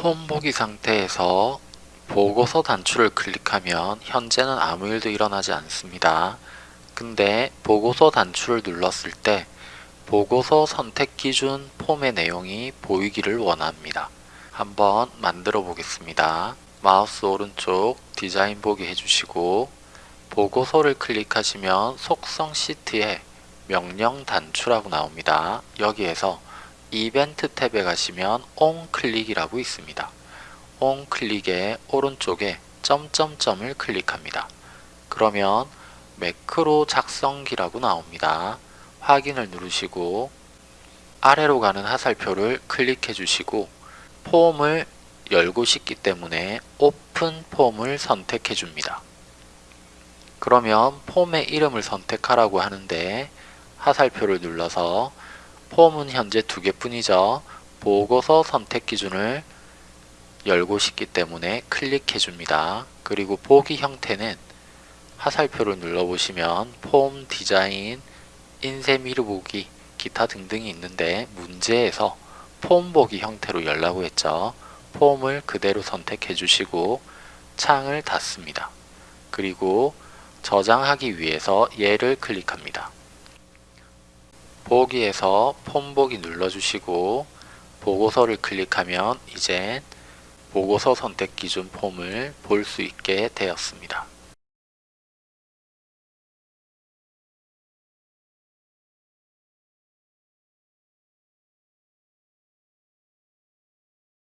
폼 보기 상태에서 보고서 단추를 클릭하면 현재는 아무 일도 일어나지 않습니다. 근데 보고서 단추를 눌렀을 때 보고서 선택 기준 폼의 내용이 보이기를 원합니다. 한번 만들어 보겠습니다. 마우스 오른쪽 디자인 보기 해주시고 보고서를 클릭하시면 속성 시트에 명령 단추라고 나옵니다. 여기에서 이벤트 탭에 가시면 온 클릭이라고 있습니다. 온 클릭의 오른쪽에 점점점을 클릭합니다. 그러면 매크로 작성기라고 나옵니다. 확인을 누르시고 아래로 가는 하살표를 클릭해 주시고 폼을 열고 싶기 때문에 오픈 폼을 선택해 줍니다. 그러면 폼의 이름을 선택하라고 하는데 하살표를 눌러서 폼은 현재 두 개뿐이죠. 보고서 선택 기준을 열고 싶기 때문에 클릭해 줍니다. 그리고 보기 형태는 하살표를 눌러보시면 폼 디자인, 인쇄 미루 보기, 기타 등등이 있는데 문제에서 폼 보기 형태로 열라고 했죠. 폼을 그대로 선택해 주시고 창을 닫습니다. 그리고 저장하기 위해서 얘를 클릭합니다. 보기에서 폼 보기 눌러주시고 보고서를 클릭하면 이제 보고서 선택 기준 폼을 볼 수 있게 되었습니다.